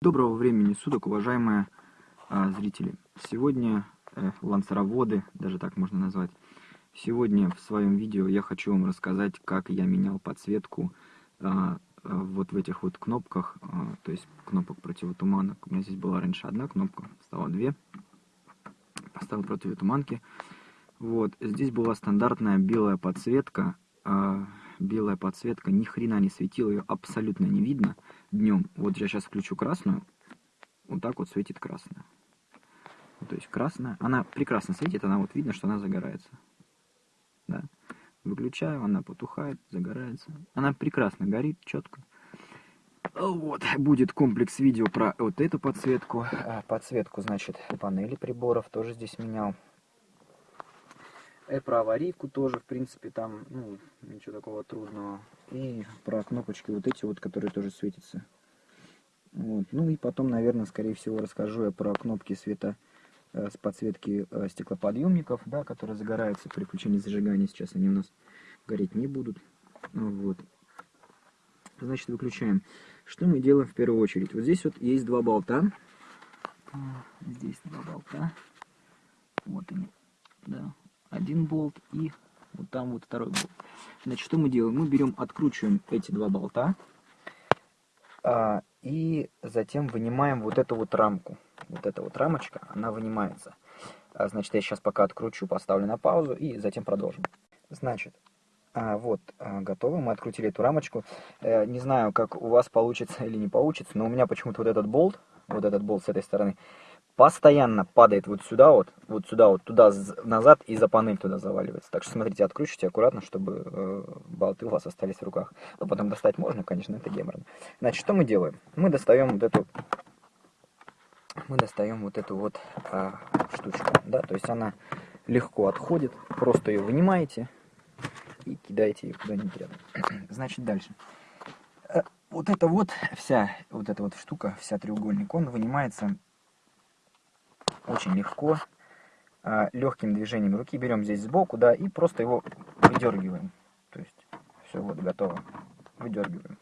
Доброго времени суток, уважаемые а, зрители. Сегодня э, лансероводы, даже так можно назвать. Сегодня в своем видео я хочу вам рассказать, как я менял подсветку а, а, вот в этих вот кнопках, а, то есть кнопок противотуманок. У меня здесь была раньше одна кнопка, стало две. Поставил противотуманки. Вот, здесь была стандартная белая подсветка. А, белая подсветка, ни хрена не светила, ее абсолютно не видно днем. Вот я сейчас включу красную, вот так вот светит красная. То есть красная, она прекрасно светит, она вот видно, что она загорается. Да. Выключаю, она потухает, загорается. Она прекрасно горит, четко. Вот, будет комплекс видео про вот эту подсветку. А, подсветку, значит, панели приборов тоже здесь менял. И про аварийку тоже, в принципе, там, ну, ничего такого трудного. И про кнопочки вот эти вот, которые тоже светятся. Вот. Ну и потом, наверное, скорее всего, расскажу я про кнопки света э, с подсветки э, стеклоподъемников, да, которые загораются при включении зажигания. Сейчас они у нас гореть не будут. Вот. Значит, выключаем. Что мы делаем в первую очередь? Вот здесь вот есть два болта. Здесь два болта. Вот они. Да, один болт и вот там вот второй болт. Значит, что мы делаем? Мы берем, откручиваем эти два болта а, и затем вынимаем вот эту вот рамку. Вот эта вот рамочка, она вынимается. А, значит, я сейчас пока откручу, поставлю на паузу и затем продолжим. Значит, а, вот, а, готово. Мы открутили эту рамочку. Э, не знаю, как у вас получится или не получится, но у меня почему-то вот этот болт, вот этот болт с этой стороны, постоянно падает вот сюда вот, вот сюда вот, туда назад и за панель туда заваливается. Так что смотрите, откручивайте аккуратно, чтобы э, болты у вас остались в руках. Ну, потом достать можно, конечно, это геморно. Значит, что мы делаем? Мы достаем вот эту, мы достаем вот эту вот э, штучку, да, то есть она легко отходит, просто ее вынимаете и кидаете ее куда-нибудь рядом. Значит, дальше. Э, вот эта вот вся, вот эта вот штука, вся треугольник, он вынимается очень легко, а, легким движением руки берем здесь сбоку, да, и просто его выдергиваем. То есть все, вот, готово. Выдергиваем.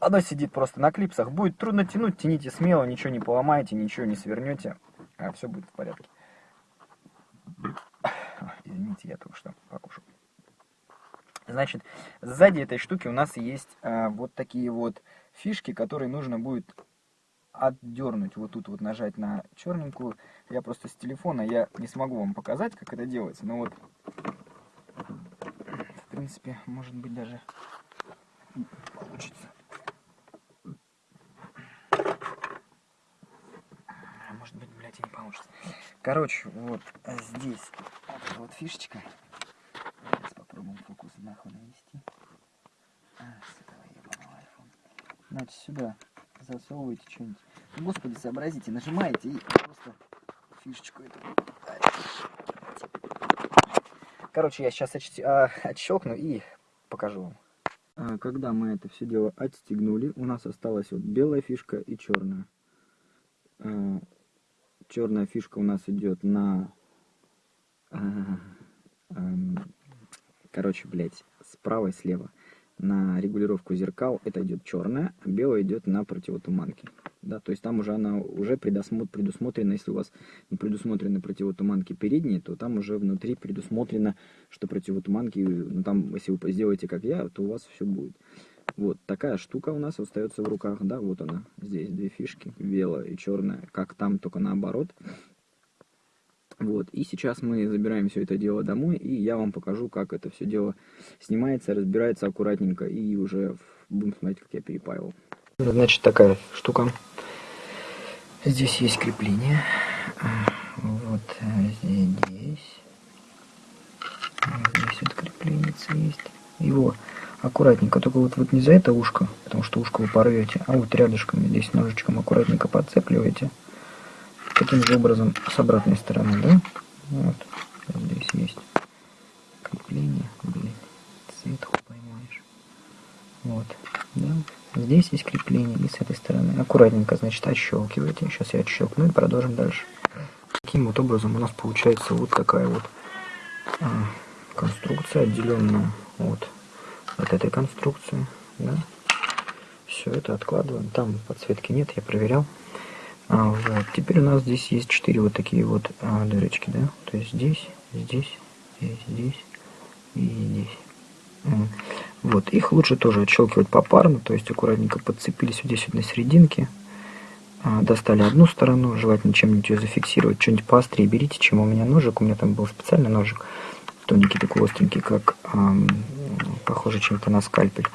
Оно сидит просто на клипсах. Будет трудно тянуть, тяните смело, ничего не поломаете, ничего не свернете, а все будет в порядке. Извините, я только что покушал. Значит, сзади этой штуки у нас есть а, вот такие вот фишки, которые нужно будет отдернуть, вот тут вот нажать на черненькую. Я просто с телефона, я не смогу вам показать, как это делается, но вот, в принципе, может быть даже получится. А может быть, блядь, и не получится. Короче, вот здесь вот, вот фишечка. Сейчас попробуем фокус нахуй навести. А, с этого ебаного iPhone. Значит, сюда засовываете что-нибудь. Господи, сообразите, нажимаете и просто фишечку эту. Короче, я сейчас а, отщелкну и покажу вам. А, когда мы это все дело отстегнули, у нас осталась вот белая фишка и черная. А, черная фишка у нас идет на... Короче, блядь, справа и слева на регулировку зеркал это идет черная, а белая идет на противотуманки. Да, то есть там уже она уже предусмотрена, если у вас не предусмотрены противотуманки передние, то там уже внутри предусмотрено, что противотуманки, ну там, если вы сделаете как я, то у вас все будет. Вот такая штука у нас остается в руках, да, вот она, здесь две фишки, белая и черная, как там, только наоборот. Вот, и сейчас мы забираем все это дело домой, и я вам покажу, как это все дело снимается, разбирается аккуратненько, и уже будем смотреть, как я перепаивал. Значит, такая штука. Здесь есть крепление. Вот здесь. Здесь вот крепление есть. Его аккуратненько, только вот, вот не за это ушко, потому что ушко вы порвете, а вот рядышком здесь ножичком аккуратненько подцепливаете таким же образом с обратной стороны, да? Вот, здесь есть крепление, блин, цвет поймаешь. Вот, да? Здесь есть крепление и с этой стороны. Аккуратненько, значит, отщелкиваете. Сейчас я отщелкну и продолжим дальше. Таким вот образом у нас получается вот такая вот а, конструкция, отделенная от, от этой конструкции. Да? Все это откладываем. Там подсветки нет, я проверял. А, вот. Теперь у нас здесь есть четыре вот такие вот а, дырочки, да? То есть здесь, здесь, здесь, здесь и здесь. Вот, их лучше тоже отщелкивать попарно, то есть аккуратненько подцепились вот здесь вот на серединке. А, достали одну сторону, желательно чем-нибудь ее зафиксировать, что-нибудь поострее берите, чем у меня ножик. У меня там был специальный ножик, тоненький такой остренький, как эм, похоже чем-то на скальпель.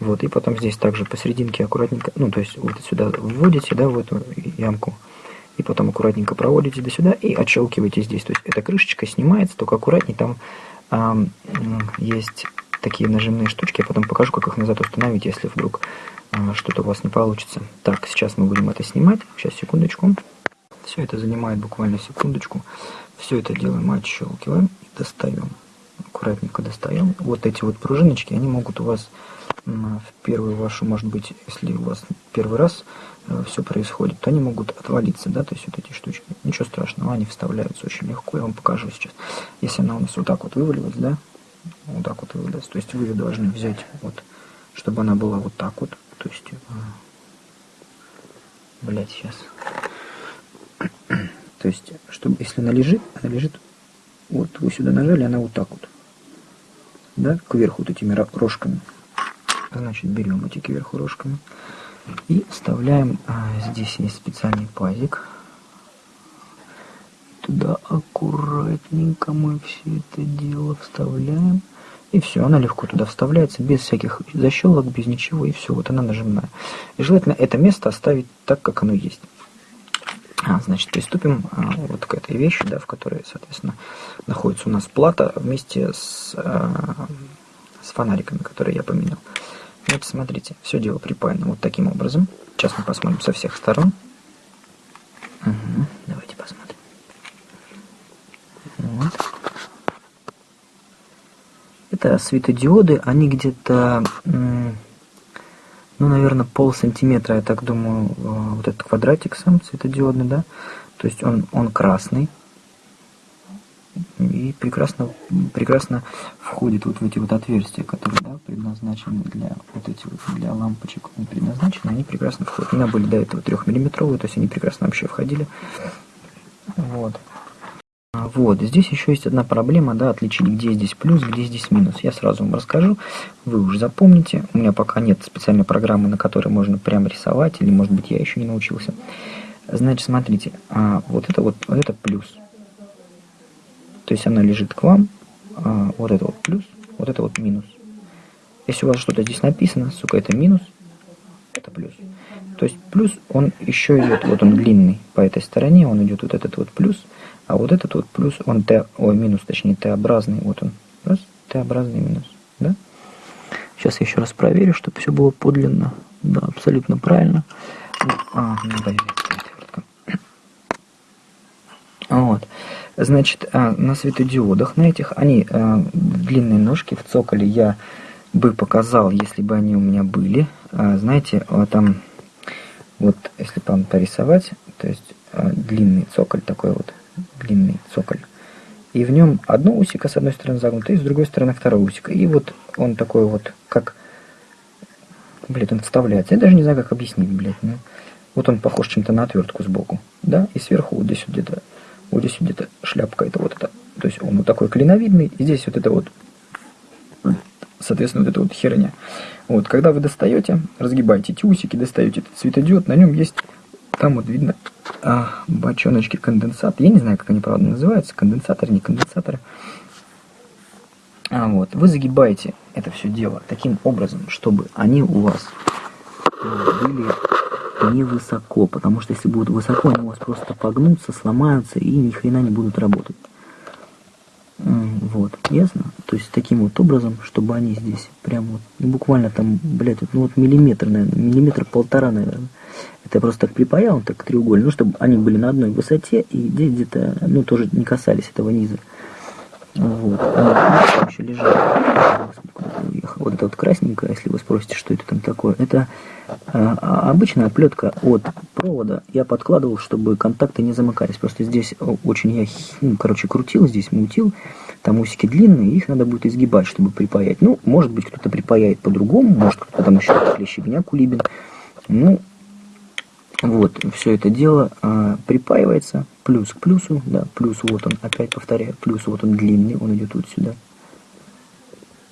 Вот, и потом здесь также посерединке аккуратненько, ну, то есть вот сюда вводите, да, в эту ямку, и потом аккуратненько проводите до сюда и отщелкиваете здесь. То есть эта крышечка снимается, только аккуратнее, там эм, есть такие нажимные штучки, я потом покажу, как их назад установить, если вдруг а, что-то у вас не получится. Так, сейчас мы будем это снимать. Сейчас, секундочку. Все это занимает буквально секундочку. Все это делаем, отщелкиваем и достаем. Аккуратненько достаем. Вот эти вот пружиночки, они могут у вас в первую вашу, может быть, если у вас первый раз э, все происходит, то они могут отвалиться, да, то есть вот эти штучки. Ничего страшного, они вставляются очень легко, я вам покажу сейчас. Если она у нас вот так вот вывалилась, да, вот так вот вывалилась, то есть вы должны взять вот, чтобы она была вот так вот, то есть, а, блять, сейчас. То есть, чтобы, если она лежит, она лежит, вот вы сюда нажали, она вот так вот, да, кверху вот этими рожками. Значит, берем эти кверху рожками и вставляем, а, здесь есть специальный пазик. Туда аккуратненько мы все это дело вставляем. И все, она легко туда вставляется, без всяких защелок, без ничего, и все, вот она нажимная. И желательно это место оставить так, как оно есть. А, значит, приступим а, вот к этой вещи, да, в которой, соответственно, находится у нас плата вместе с, а, с фонариками, которые я поменял. Вот смотрите, все дело припаяно вот таким образом. Сейчас мы посмотрим со всех сторон. Угу, давайте посмотрим. Вот. Это светодиоды, они где-то, ну, наверное, пол сантиметра, я так думаю, э, вот этот квадратик сам светодиодный, да, то есть он, он красный и прекрасно, прекрасно входит вот в эти вот отверстия, которые, да, предназначены для вот эти вот, для лампочек предназначены, они прекрасно входят. У меня были до этого трехмиллиметровые, то есть они прекрасно вообще входили. Вот. Вот, здесь еще есть одна проблема, да, отличить, где здесь плюс, где здесь минус. Я сразу вам расскажу, вы уже запомните. У меня пока нет специальной программы, на которой можно прям рисовать, или, может быть, я еще не научился. Значит, смотрите, а, вот это вот, вот это плюс. То есть она лежит к вам, а, вот это вот плюс, вот это вот минус. Если у вас что-то здесь написано, сука, это минус, это плюс. То есть плюс, он еще идет, вот он длинный по этой стороне, он идет вот этот вот плюс, а вот этот вот плюс, он Т, ой, минус, точнее, Т-образный, вот он, раз, Т-образный минус, да? Сейчас я еще раз проверю, чтобы все было подлинно, да, абсолютно правильно. А, ну, да, вот. Значит, а, на светодиодах, на этих, они а, длинные ножки в цоколе я бы показал, если бы они у меня были. А, знаете, вот там, вот если вам порисовать, то есть длинный цоколь такой вот, длинный цоколь. И в нем одно усико с одной стороны загнуто, и с другой стороны второе усико. И вот он такой вот, как... Блядь, он вставляется. Я даже не знаю, как объяснить, блядь. Ну, вот он похож чем-то на отвертку сбоку. Да? И сверху вот здесь вот где-то, вот здесь вот где-то шляпка это вот это. То есть он вот такой клиновидный. И здесь вот это вот, соответственно, вот эта вот херня. Вот, когда вы достаете, разгибаете эти усики, достаете этот светодиод, на нем есть там вот видно а, бочоночки конденсат. Я не знаю, как они правда называются, конденсаторы, не конденсаторы. А, вот. Вы загибаете это все дело таким образом, чтобы они у вас были невысоко, потому что если будут высоко, они у вас просто погнутся, сломаются и ни хрена не будут работать. Вот, ясно? То есть таким вот образом, чтобы они здесь прям вот, ну, буквально там, блядь, ну вот миллиметр, наверное, миллиметр полтора, наверное. Это я просто так припаял, так треугольно, ну, чтобы они были на одной высоте и здесь где-то, ну, тоже не касались этого низа. Вот, они еще лежат. Вот это вот красненькое, если вы спросите, что это там такое, это а, а, обычная оплетка от провода. Я подкладывал, чтобы контакты не замыкались. Просто здесь очень я, ну, короче, крутил, здесь мутил. Там усики длинные, их надо будет изгибать, чтобы припаять. Ну, может быть, кто-то припаяет по-другому, может, кто-то там еще клещебня кулибин. Ну, вот, все это дело а, припаивается, плюс к плюсу, да, плюс вот он, опять повторяю, плюс вот он длинный, он идет вот сюда.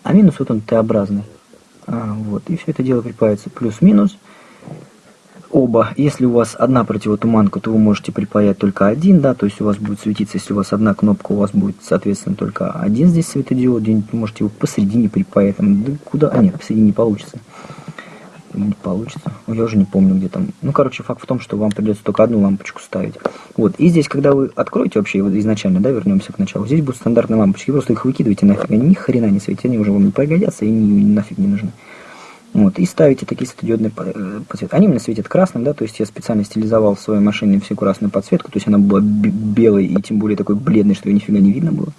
А минус вот он Т-образный. А, вот, и все это дело припаивается плюс-минус. Оба, если у вас одна противотуманка, то вы можете припаять только один, да, то есть у вас будет светиться, если у вас одна кнопка, у вас будет, соответственно, только один здесь светодиод, можете его посередине припаять, там, да куда, а нет, посередине не получится не получится. Я уже не помню, где там. Ну, короче, факт в том, что вам придется только одну лампочку ставить. Вот. И здесь, когда вы откроете вообще вот изначально, да, вернемся к началу, здесь будут стандартные лампочки. Просто их выкидываете нафиг. Они ни хрена не светят, они уже вам не пригодятся и ни, нафиг не нужны. Вот, и ставите такие светодиодные э, подсветки. Они мне светят красным, да, то есть я специально стилизовал в своей машине всю красную подсветку, то есть она была белой и тем более такой бледной, что ее нифига не видно было.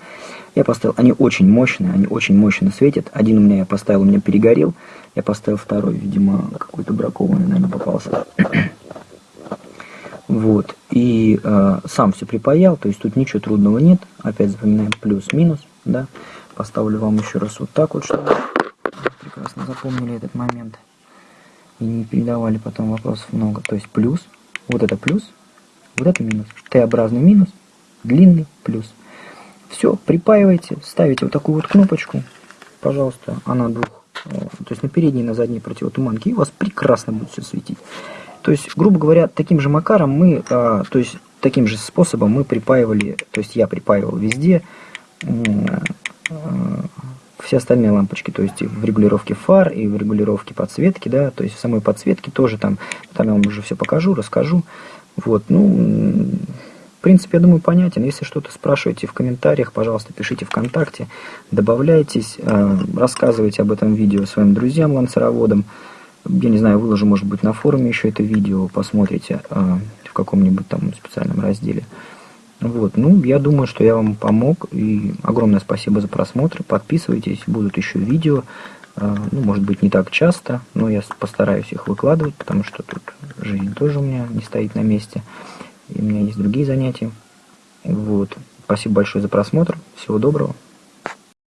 Я поставил, они очень мощные, они очень мощно светят. Один у меня я поставил, у меня перегорел. Я поставил второй, видимо, какой-то бракованный, наверное, попался. Вот. И э, сам все припаял, то есть тут ничего трудного нет. Опять запоминаем плюс-минус, да. Поставлю вам еще раз вот так вот, чтобы прекрасно запомнили этот момент. И не передавали потом вопросов много. То есть плюс, вот это плюс, вот это минус. Т-образный минус, длинный плюс. Все, припаивайте, ставите вот такую вот кнопочку, пожалуйста, она двух, э, то есть на передней и на задней противотуманке, и у вас прекрасно будет все светить. То есть, грубо говоря, таким же макаром мы, а, то есть таким же способом мы припаивали, то есть я припаивал везде все остальные лампочки, то есть в регулировке фар и в регулировке подсветки, да, то есть в самой подсветке тоже там, там я вам уже все покажу, расскажу. Вот, ну, в принципе, я думаю, понятен. Если что-то спрашиваете в комментариях, пожалуйста, пишите ВКонтакте, добавляйтесь, э, рассказывайте об этом видео своим друзьям, ланцероводам. Я не знаю, выложу, может быть, на форуме еще это видео, посмотрите э, в каком-нибудь там специальном разделе. Вот, ну, я думаю, что я вам помог, и огромное спасибо за просмотр, подписывайтесь, будут еще видео, э, ну, может быть, не так часто, но я постараюсь их выкладывать, потому что тут жизнь тоже у меня не стоит на месте и у меня есть другие занятия. Вот. Спасибо большое за просмотр. Всего доброго.